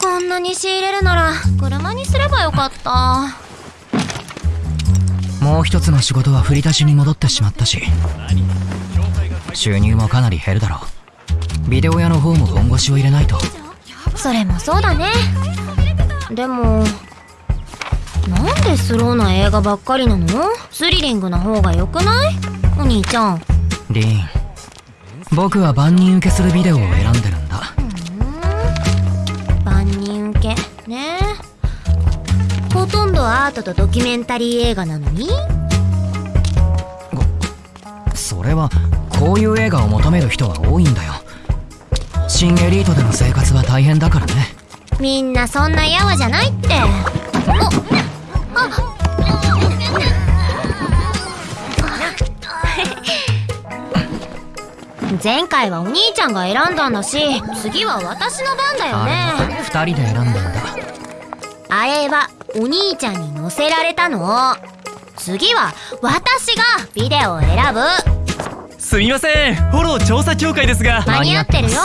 こんなに仕入れるなら車にすればよかった。もう一つの仕事は振り出しに戻ってしまったし収入もかなり減るだろう。ビデオ屋の方も本腰を入れないと。それもそうだね。でもなんでスローな映画ばっかりなの？スリリングな方が良くない？お兄ちゃん。リーン僕は万人受けするビデオを選んでるね。ほとんどアートとドキュメンタリー映画なのに？それはこういう映画を求める人は多いんだよ。新エリートでの生活は大変だからね。みんなそんなやわじゃないって。おあ前回はお兄ちゃんが選んだんだし次は私の番だよね。あれは二人で選んだんだあれはお兄ちゃんに乗せられたの。次は私がビデオを選ぶ。すみません。フォロー調査協会ですが。間に合ってるよ。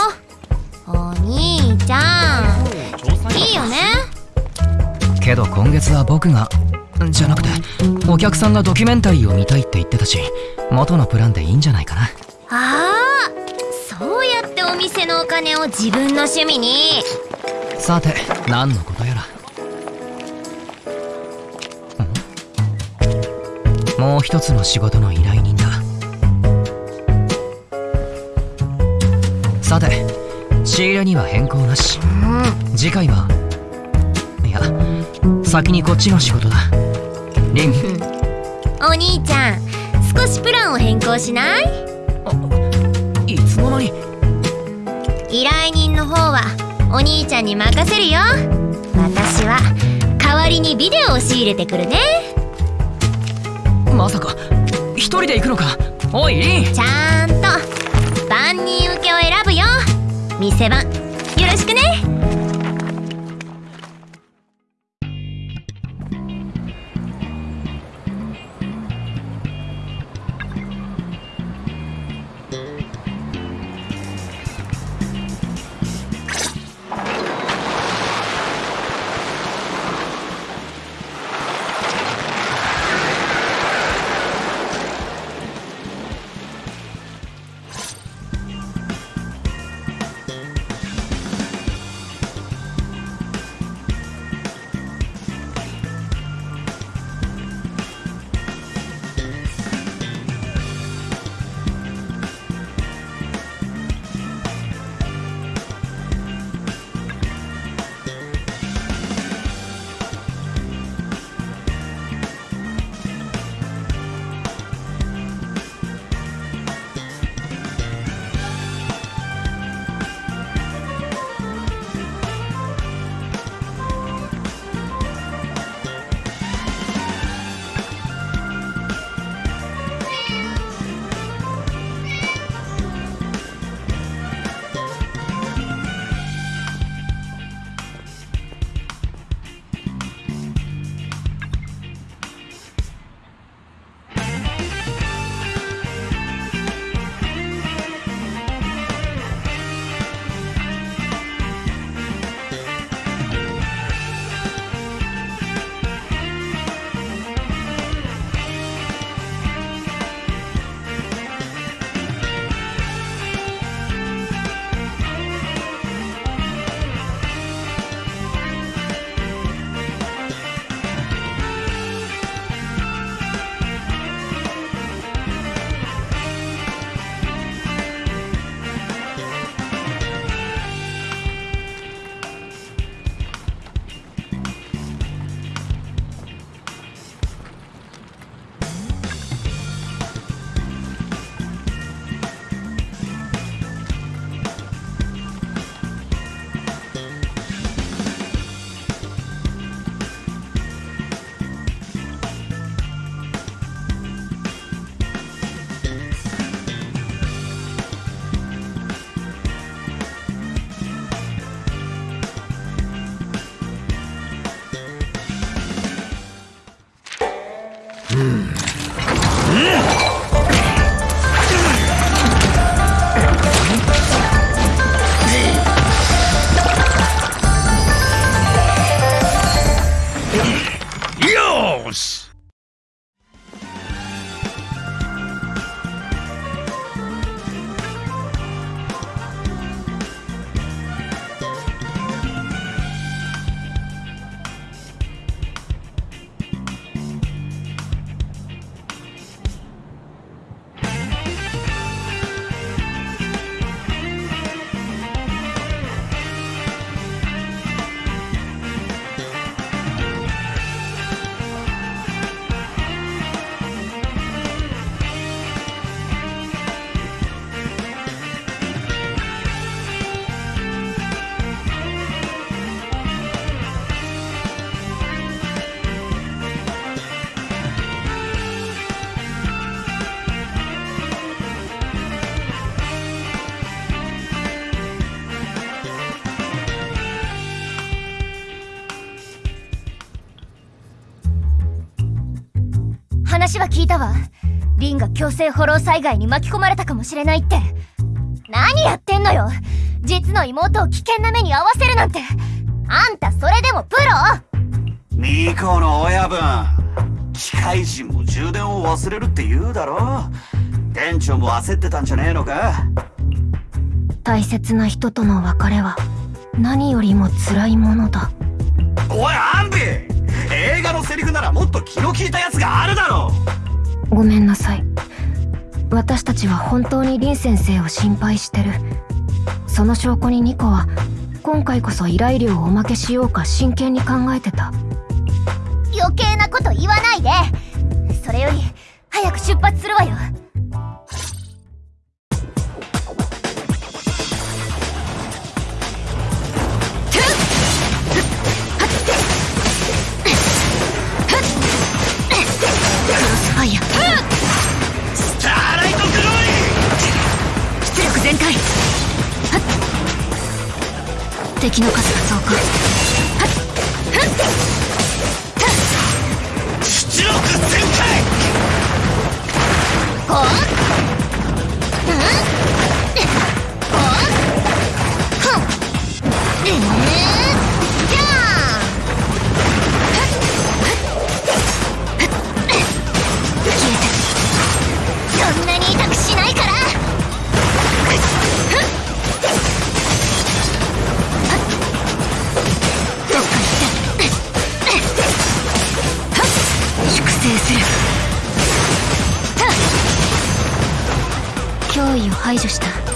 お兄ちゃん。いいよね。けど今月は僕がじゃなくてお客さんがドキュメンタリーを見たいって言ってたし元のプランでいいんじゃないかな。ああそうやってお店のお金を自分の趣味に。さて何のことやらもう一つの仕事の依頼人だ。さて仕入れには変更なし。次回はいや先にこっちの仕事だ。リン お兄ちゃん少しプランを変更しない？いつの間に。依頼人の方はお兄ちゃんに任せるよ。私は代わりにビデオを仕入れてくるねまさか。一人で行くのか？おいリン。ちゃんと。万人受けを選ぶよ。店番。よろしくね。yours! 話は聞いたわ。リンが強制フォロー災害に巻き込まれたかもしれないって。何やってんのよ。実の妹を危険な目に遭わせるなんて。あんたそれでもプロ？ミコの親分。機械人も充電を忘れるって言うだろ。店長も焦ってたんじゃねえのか。大切な人との別れは何よりも辛いものだ。おいアンビ映画のセリフならもっと気の利いたやつがあるだろごめんなさい。私たちは本当に林先生を心配してる。その証拠にニコは今回こそ依頼料をおまけしようか真剣に考えてた。余計なこと言わないで。それより早く出発するわよ敵の数が増加。脅威を排除した。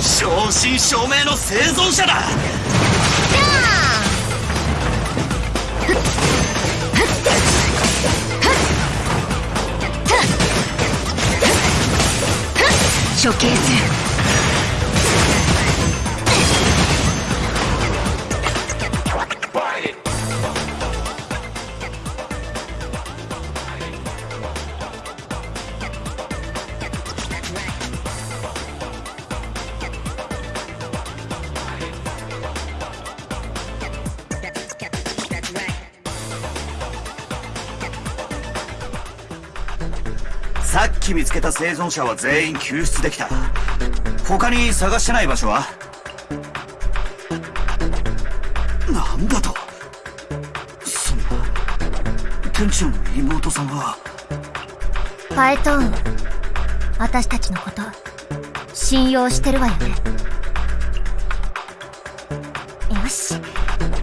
正真正銘の生存者だ。処刑するさっき見つけた生存者は全員救出できた。他に探してない場所は？なんだと？そんな店長の妹さんは？ファエトーン私たちのこと信用してるわよね。よし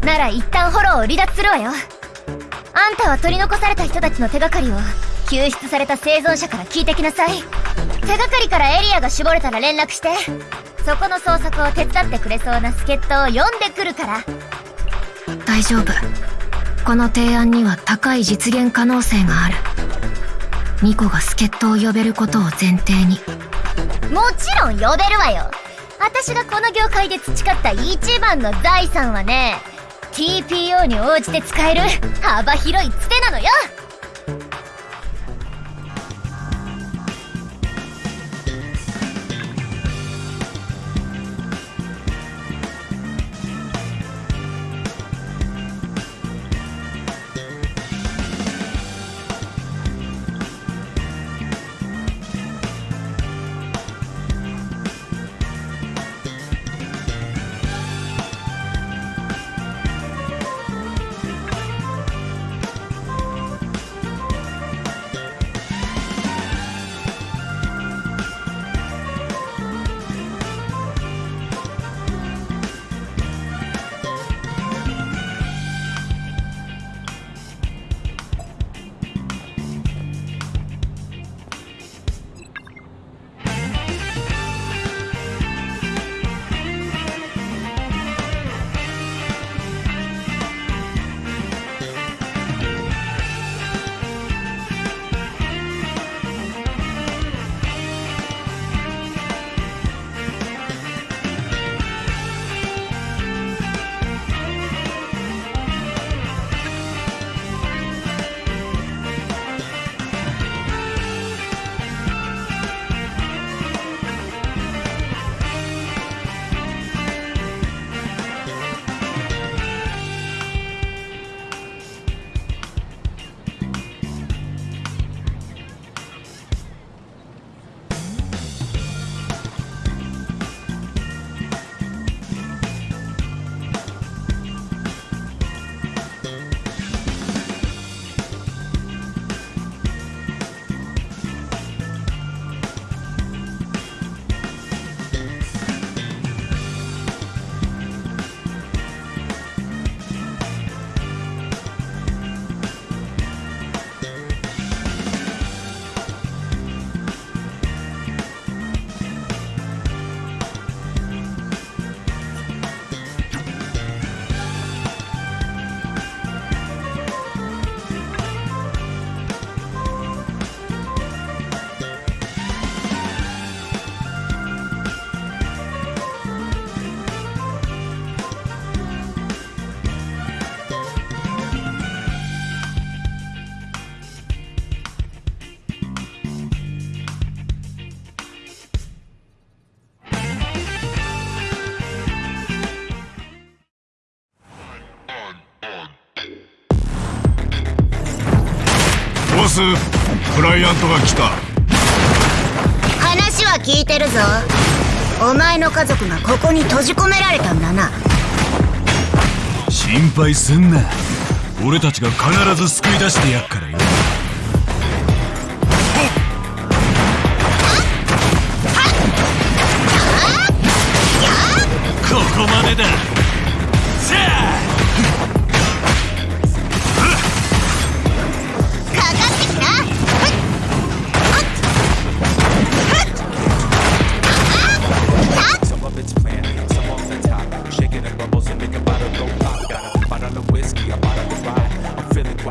なら一旦フォローを離脱するわよ。あんたは取り残された人たちの手がかりを救出された生存者から聞いてきなさい。手がかりからエリアが絞れたら連絡してそこの捜索を手伝ってくれそうな助っ人を呼んでくるから。大丈夫。この提案には高い実現可能性がある。ニコが助っ人を呼べることを前提に。もちろん呼べるわよ。私がこの業界で培った一番の財産はね TPO に応じて使える幅広いツテなのよ。スクライアントが来た。話は聞いてるぞ。お前の家族がここに閉じ込められたんだな。心配すんな。俺たちが必ず救い出してやっからよ。ここまでだ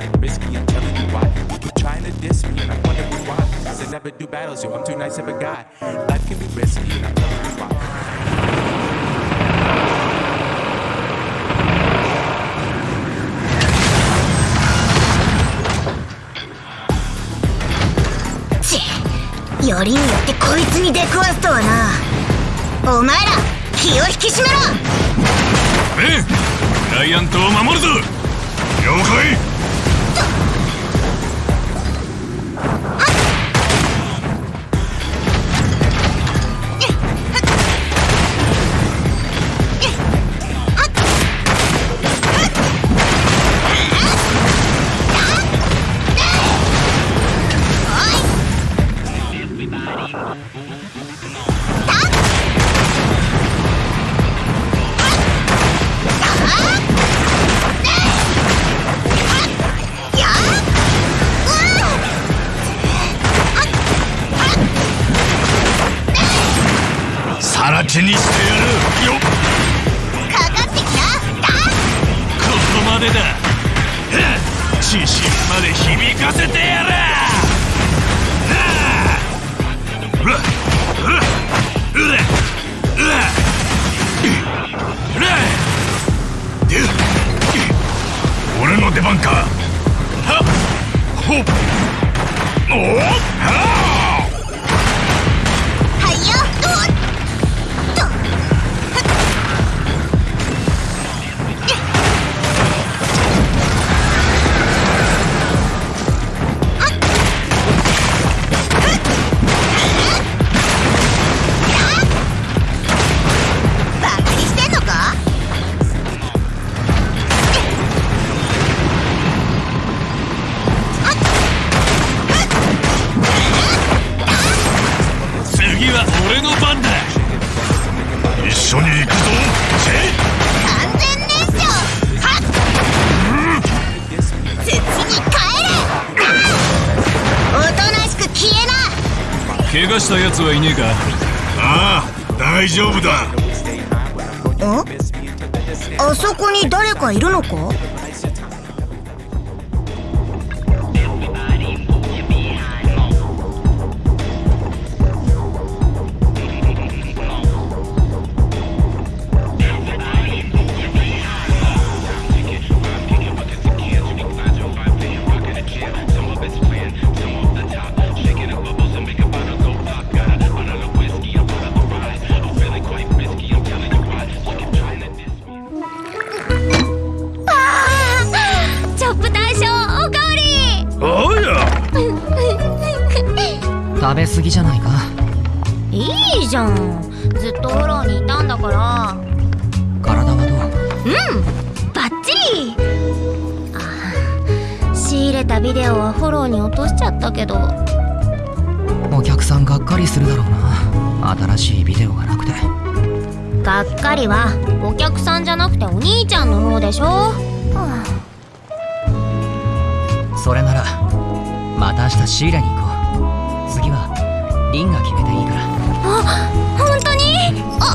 I'm risky, I'm telling you why. You keep trying to diss me, and I wonder why. Cause I never do battles, yo. I'm too nice of a guy. Life can be risky, and I'm telling you why. ちよりによってこいつに出くわすとはなお前ら気を引き締めろええクライアントを守るぞ了解ら地にしてやるよかここまでだ自信まで響かせてやらはあうわうわうわうわうわで俺の出番かはっほっおっはあ怪我した奴はいねえか？ああ大丈夫だ。あそこに誰かいるのか？食べ過ぎじゃないか？いいじゃん。ずっとフォローにいたんだから。体はどう？バッチリ。あ仕入れたビデオはフォローに落としちゃったけど。お客さんがっかりするだろうな。新しいビデオがなくて。がっかりはお客さんじゃなくてお兄ちゃんの方でしょ、はそれならまた明日仕入れに行こう次はリンが決めていいから。あ本当に？あ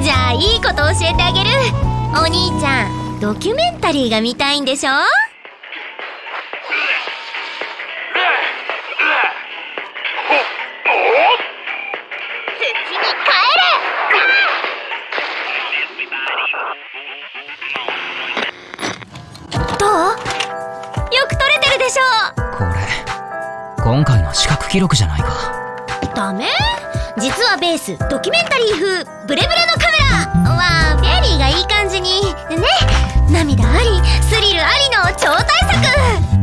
じゃあいいこと教えてあげる。お兄ちゃんドキュメンタリーが見たいんでしょ？今回の視覚記録じゃないか。ダメ？実はベースドキュメンタリー風ブレブレのカメラ。はベリーがいい感じに。ね涙ありスリルありの超大作。